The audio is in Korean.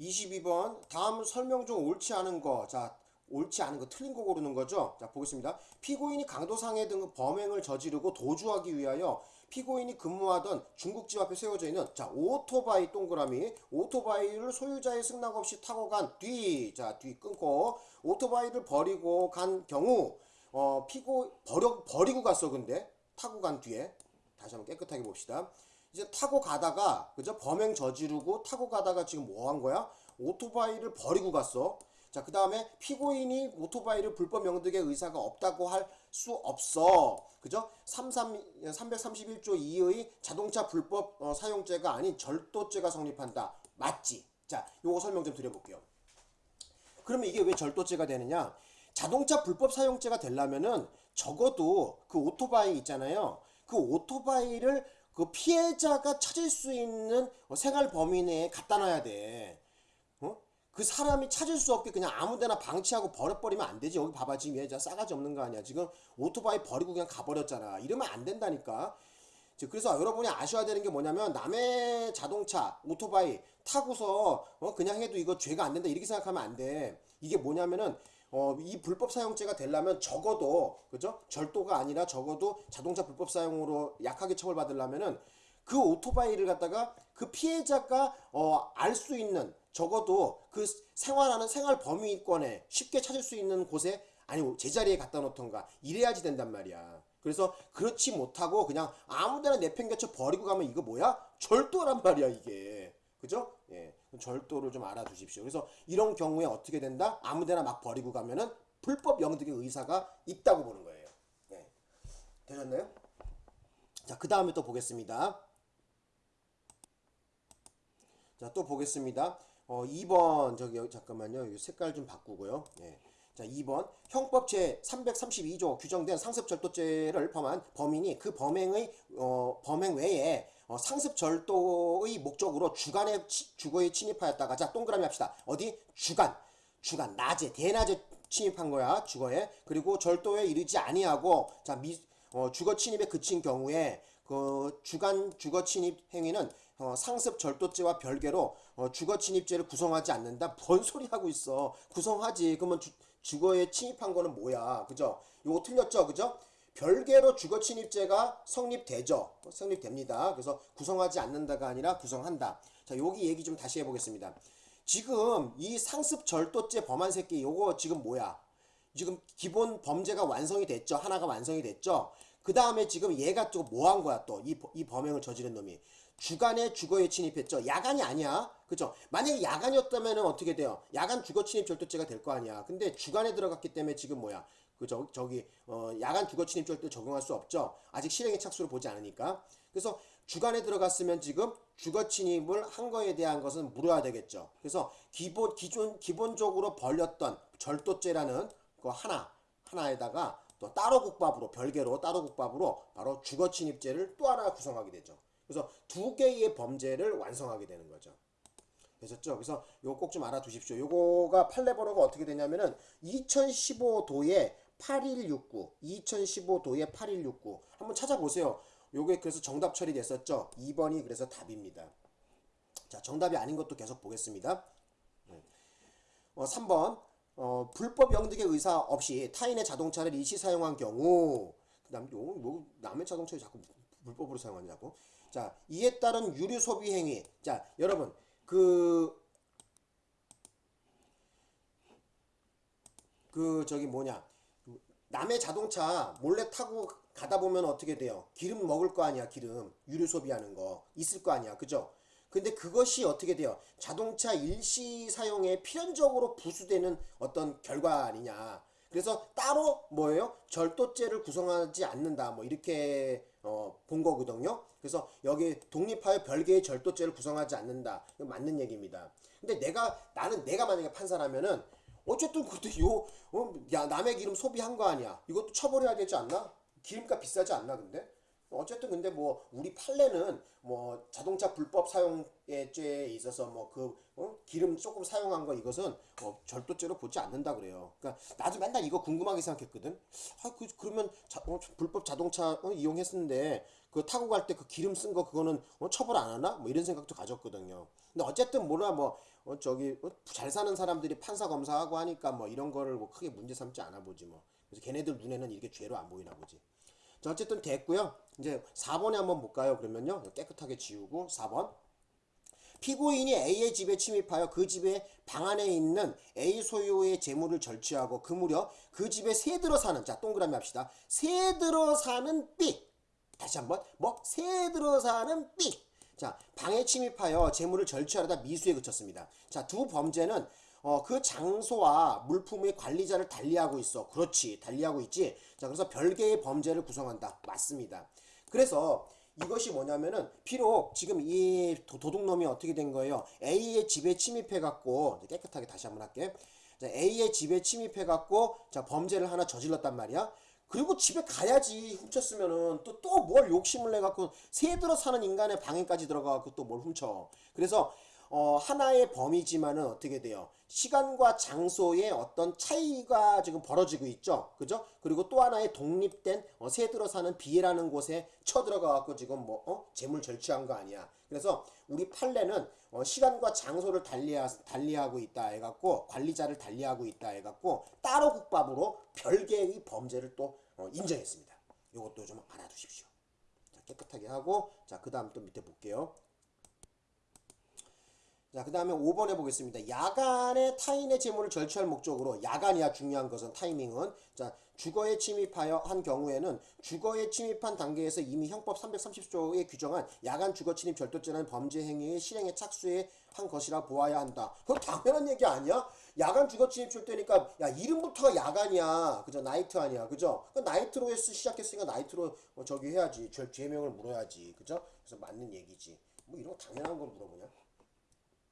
22번 다음 설명 중 옳지 않은 거. 자, 옳지 않은 거 틀린 거 고르는 거죠. 자, 보겠습니다. 피고인이 강도상해 등 범행을 저지르고 도주하기 위하여 피고인이 근무하던 중국집 앞에 세워져 있는 자, 오토바이 동그라미 오토바이를 소유자의 승낙 없이 타고 간 뒤. 자, 뒤 끊고 오토바이를 버리고 간 경우 어, 피고 버려 버리고 갔어 근데 타고 간 뒤에 다시 한번 깨끗하게 봅시다. 이제 타고 가다가 그죠? 범행 저지르고 타고 가다가 지금 뭐 한 거야? 오토바이를 버리고 갔어. 자 그 다음에 피고인이 오토바이를 불법 명득의 의사가 없다고 할 수 없어. 그죠? 33, 331조 2의 자동차 불법 어, 사용죄가 아닌 절도죄가 성립한다. 맞지? 자 요거 설명 좀 드려볼게요. 그러면 이게 왜 절도죄가 되느냐? 자동차 불법 사용죄가 되려면은 적어도 그 오토바이 있잖아요. 그 오토바이를 그 피해자가 찾을 수 있는 생활 범위 내에 갖다 놔야 돼. 어? 그 사람이 찾을 수 없게 그냥 아무데나 방치하고 버려버리면 안 되지. 여기 봐봐 지금 얘 싸가지 없는 거 아니야. 지금 오토바이 버리고 그냥 가버렸잖아. 이러면 안 된다니까. 자, 그래서 여러분이 아셔야 되는 게 뭐냐면 남의 자동차, 오토바이 타고서 어, 그냥 해도 이거 죄가 안 된다 이렇게 생각하면 안 돼. 이게 뭐냐면은 어, 이 불법 사용죄가 되려면 적어도 그죠? 절도가 아니라 적어도 자동차 불법 사용으로 약하게 처벌받으려면은 그 오토바이를 갖다가 그 피해자가 어, 알 수 있는 적어도 그 생활하는 생활 범위권에 쉽게 찾을 수 있는 곳에 아니 제자리에 갖다 놓던가 이래야지 된단 말이야. 그래서 그렇지 못하고 그냥 아무데나 내팽개쳐 버리고 가면 이거 뭐야? 절도란 말이야 이게. 그죠? 예. 절도를 좀 알아두십시오. 그래서 이런 경우에 어떻게 된다? 아무데나 막 버리고 가면은 불법 영득의 의사가 있다고 보는 거예요. 예. 되셨나요? 자, 그 다음에 또 보겠습니다. 자, 또 보겠습니다. 어, 2번, 저기, 잠깐만요. 색깔 좀 바꾸고요. 예. 자, 2번. 형법 제 332조 규정된 상습절도죄를 범한 범인이 그 범행의, 어, 범행 외에 어, 상습 절도의 목적으로 주간의 치- 주거에 침입하였다가, 자, 동그라미 합시다. 어디? 주간. 주간. 낮에, 대낮에 침입한 거야. 주거에. 그리고 절도에 이르지 아니하고, 자, 미, 어, 주거 침입에 그친 경우에 그 주간 주거 침입 행위는 어, 상습 절도죄와 별개로 어, 주거 침입죄를 구성하지 않는다. 뭔 소리 하고 있어? 구성하지. 그러면 주, 주거에 침입한 거는 뭐야? 그죠? 요거 틀렸죠? 그죠? 별개로 주거 침입죄가 성립되죠. 어, 성립됩니다. 그래서 구성하지 않는다가 아니라 구성한다. 자, 여기 얘기 좀 다시 해보겠습니다. 지금 이 상습 절도죄 범한 새끼 요거 지금 뭐야? 지금 기본 범죄가 완성이 됐죠. 하나가 완성이 됐죠. 그 다음에 지금 얘가 또 뭐 한 거야 또. 이, 이 범행을 저지른 놈이. 주간에 주거에 침입했죠. 야간이 아니야. 그죠? 만약에 야간이었다면 어떻게 돼요? 야간 주거 침입 절도죄가 될 거 아니야. 근데 주간에 들어갔기 때문에 지금 뭐야? 그, 저, 저기, 어, 야간 주거 침입 절도 적용할 수 없죠. 아직 실행의 착수를 보지 않으니까. 그래서 주간에 들어갔으면 지금 주거 침입을 한 거에 대한 것은 물어야 되겠죠. 그래서 기본, 기존, 기본적으로 벌렸던 절도죄라는 그 하나 하나에다가 또 따로 국밥으로 별개로 따로 국밥으로 바로 주거 침입죄를 또 하나 구성하게 되죠. 그래서 두 개의 범죄를 완성하게 되는 거죠. 되셨죠? 그래서 요거 꼭 좀 알아두십시오. 요거가 판례 번호가 어떻게 되냐면은 2015도에 8169, 2015도에 8169 한번 찾아보세요. 요게 그래서 정답 처리됐었죠. 2번이 그래서 답입니다. 자, 정답이 아닌 것도 계속 보겠습니다. 어, 3번 어, 불법 영득의 의사 없이 타인의 자동차를 일시 사용한 경우 그다음 또뭐 남의 자동차를 자꾸 불법으로 사용하냐고 자 이에 따른 유류 소비 행위 자 여러분 그그 저기 뭐냐 남의 자동차 몰래 타고 가다 보면 어떻게 돼요? 기름 먹을 거 아니야 기름 유류 소비하는 거 있을 거 아니야 그죠? 근데 그것이 어떻게 돼요? 자동차 일시 사용에 필연적으로 부수되는 어떤 결과 아니냐 그래서 따로 뭐예요? 절도죄를 구성하지 않는다 뭐 이렇게 어, 본 거거든요. 그래서 여기 독립하여 별개의 절도죄를 구성하지 않는다. 맞는 얘기입니다. 근데 내가 나는 내가 만약에 판사라면은 어쨌든 그때 요, 어, 야, 남의 기름 소비한 거 아니야. 이것도 처벌해야 되지 않나? 기름값 비싸지 않나, 근데? 어, 어쨌든 근데 뭐 우리 판례는 뭐 자동차 불법 사용의 죄에 있어서 뭐그 기름 조금 사용한 거 이것은 어, 절도죄로 보지 않는다 그래요. 그러니까 나도 맨날 이거 궁금하게 생각했거든. 아, 그 그러면 자, 어, 불법 자동차 어, 이용했는데 그 타고 갈 때 그 기름 쓴 거 그거는 어, 처벌 안 하나? 뭐 이런 생각도 가졌거든요. 근데 어쨌든 뭐라 뭐 어, 저기 어, 잘 사는 사람들이 판사 검사하고 하니까 뭐 이런 거를 뭐 크게 문제 삼지 않아 보지 뭐. 그래서 걔네들 눈에는 이게 죄로 안 보이나 보지. 자, 어쨌든 됐고요. 이제 4번에 한번 볼까요? 그러면요. 깨끗하게 지우고 4번. 피고인이 A의 집에 침입하여 그 집의 방 안에 있는 A 소유의 재물을 절취하고 그 무렵 그 집에 새들어 사는 자 동그라미 합시다. 새들어 사는 B 다시 한번 뭐 새들어 사는 B 자 방에 침입하여 재물을 절취하려다 미수에 그쳤습니다. 자 두 범죄는 어, 그 장소와 물품의 관리자를 달리하고 있어. 그렇지. 달리하고 있지. 자, 그래서 별개의 범죄를 구성한다. 맞습니다. 그래서 이것이 뭐냐면은 비록 지금 이 도- 도둑놈이 어떻게 된 거예요? A의 집에 침입해 갖고 깨끗하게 다시 한번 할게. 자, A의 집에 침입해 갖고 자, 범죄를 하나 저질렀단 말이야. 그리고 집에 가야지 훔쳤으면은 또 또 뭘 욕심을 내 갖고 새들어 사는 인간의 방에까지 들어가 갖고 또 뭘 훔쳐. 그래서 어, 하나의 범위지만은 어떻게 돼요? 시간과 장소의 어떤 차이가 지금 벌어지고 있죠. 그죠? 그리고 또 하나의 독립된 어, 새 들어 사는 비라는 곳에 쳐들어가 갖고 지금 뭐 어? 재물 절취한 거 아니야. 그래서 우리 판례는 어, 시간과 장소를 달리하, 달리하고 있다 해갖고 관리자를 달리하고 있다 해갖고 따로 국밥으로 별개의 범죄를 또 어, 인정했습니다. 이것도 좀 알아두십시오. 자, 깨끗하게 하고 자 그 다음 또 밑에 볼게요. 자, 그 다음에 5번 해보겠습니다. 야간에 타인의 재물을 절취할 목적으로, 야간이야 중요한 것은 타이밍은. 자, 주거에 침입하여 한 경우에는 주거에 침입한 단계에서 이미 형법 330조에 규정한 야간 주거 침입 절도죄라는 범죄 행위의 실행에 착수해 한 것이라 보아야 한다. 그건 당연한 얘기 아니야? 야간 주거 침입 절도니까, 야, 이름부터가 야간이야. 그죠? 나이트 아니야. 그죠? 그 나이트로 했, 시작했으니까 나이트로 어, 저기 해야지. 죄, 죄명을 물어야지. 그죠? 그래서 맞는 얘기지. 뭐 이런 거 당연한 걸 물어보냐?